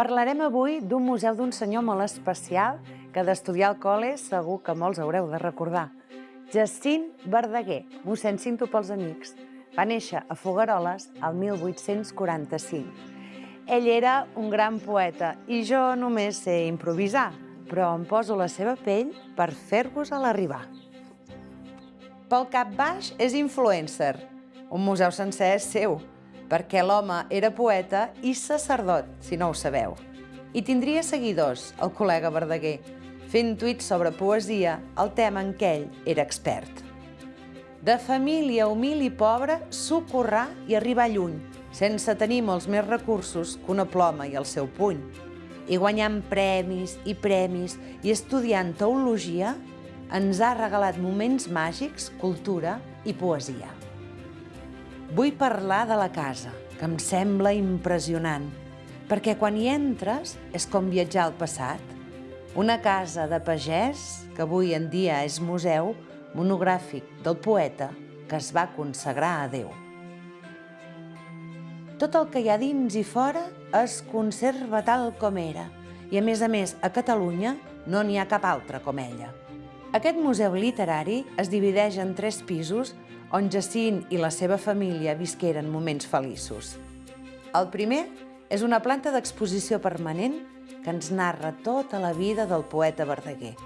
Parlarem avui d'un museu d'un senyor molt especial que d'estudiar al col·le segur que molts haureu de recordar. Jacint Verdaguer, mossèn Cinto pels amics. Va néixer a Fogaroles el 1845. Ell era un gran poeta i jo només sé improvisar, però em poso la seva pell per fer-vos a l'arribar. Pel cap baix és influencer. Un museu sencer és seu, perquè l'home era poeta i sacerdot, si no ho sabeu. I tindria seguidors, el col·lega Verdaguer, fent tuits sobre poesia, el tema en què ell era expert. De família humil i pobra, socorrar i arribar lluny, sense tenir molts més recursos que una ploma i el seu puny. I guanyant premis i premis i estudiant teologia, ens ha regalat moments màgics, cultura i poesia. Vull parlar de la casa, que em sembla impressionant, perquè quan hi entres és com viatjar al passat. Una casa de pagès, que avui en dia és museu, monogràfic del poeta que es va consagrar a Déu. Tot el que hi ha dins i fora es conserva tal com era, i a més a més a Catalunya no n'hi ha cap altra com ella. Aquest museu literari es divideix en tres pisos on Jacint i la seva família visqueren moments feliços. El primer és una planta d'exposició permanent que ens narra tota la vida del poeta Verdaguer.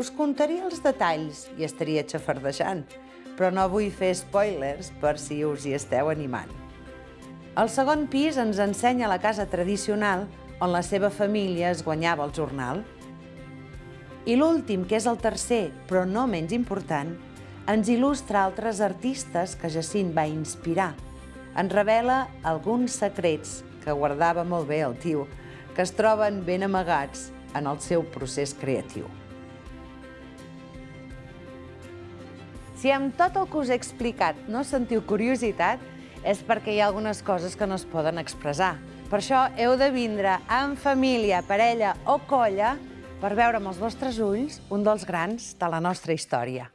Us contaria els detalls i estaria xafardejant, però no vull fer spoilers per si us hi esteu animant. El segon pis ens ensenya la casa tradicional on la seva família es guanyava el jornal. I l'últim, que és el tercer, però no menys important, ens il·lustra altres artistes que Jacint va inspirar. Ens revela alguns secrets que guardava molt bé el tio, que es troben ben amagats en el seu procés creatiu. Si amb tot el que us he explicat no sentiu curiositat, és perquè hi ha algunes coses que no es poden expressar. Per això heu de vindre en família, parella o colla per veure amb els vostres ulls un dels grans de la nostra història.